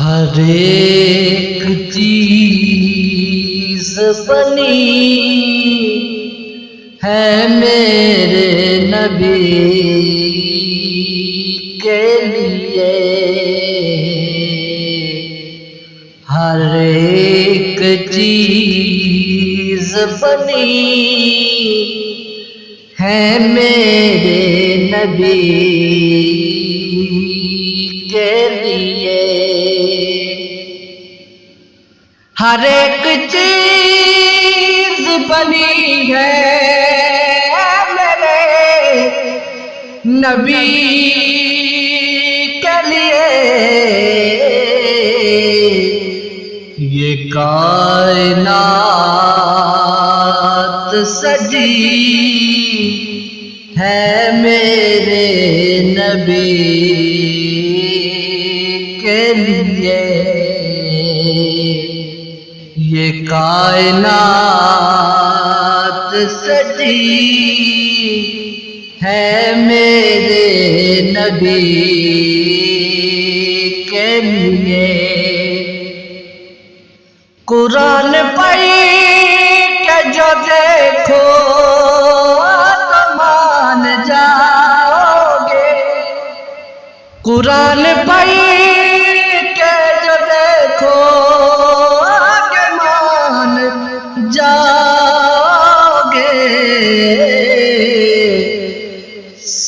ہر ایک چیز بنی ہے میرے نبی کے لیے۔ ہر ایک چیز بنی ہے میرے نبی ہر ایک چیز بنی ہے۔ میرے نبی کے لیے یہ کائنات سجی ہے میرے نبی کے لیے۔ یہ کائنات سجی ہے میرے نبی کے لیے۔ قرآن پائی کہ جو دیکھو تو مان جاؤ گے۔ قرآن پائی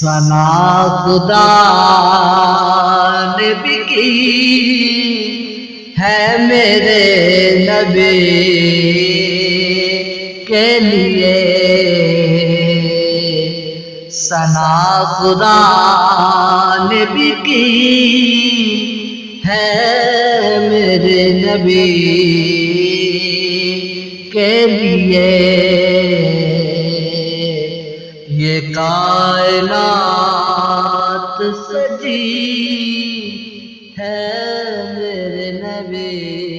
سنا خدا نے بھی کی ہے میرے نبی کے لیے سنا خدا نے بھی کی ہے میرے نبی کے لیے کائنات سجی ہے میرے نبی۔